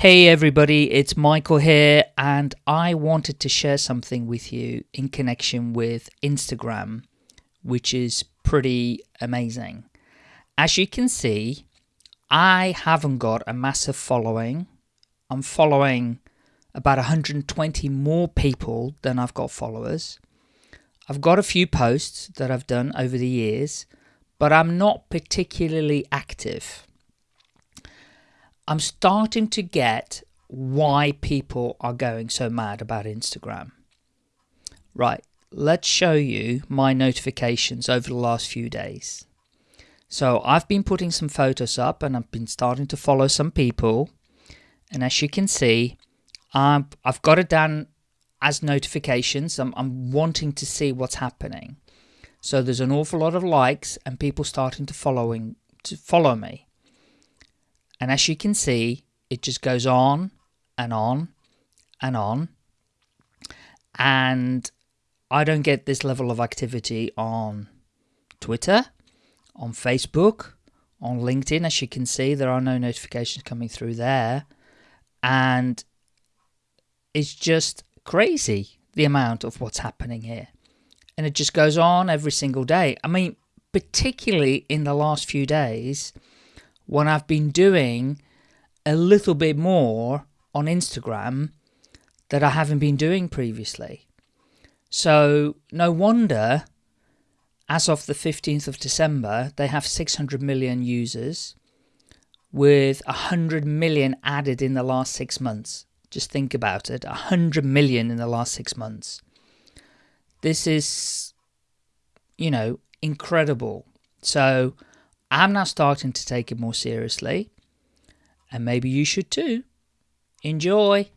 Hey everybody, it's Michael here, and I wanted to share something with you in connection with Instagram, which is pretty amazing. As you can see, I haven't got a massive following. I'm following about 120 more people than I've got followers. I've got a few posts that I've done over the years, but I'm not particularly active. I'm starting to get why people are going so mad about Instagram. Right, let's show you my notifications over the last few days. So I've been putting some photos up and I've been starting to follow some people. And as you can see, I've, I've got it down as notifications. I'm, I'm wanting to see what's happening. So there's an awful lot of likes and people starting to following to follow me. And as you can see, it just goes on and on and on. And I don't get this level of activity on Twitter, on Facebook, on LinkedIn. As you can see, there are no notifications coming through there. And it's just crazy the amount of what's happening here. And it just goes on every single day. I mean, particularly in the last few days, when I've been doing a little bit more on Instagram that I haven't been doing previously. So no wonder as of the 15th of December, they have 600 million users with 100 million added in the last six months. Just think about it 100 million in the last six months. This is, you know, incredible. So I'm now starting to take it more seriously, and maybe you should too. Enjoy!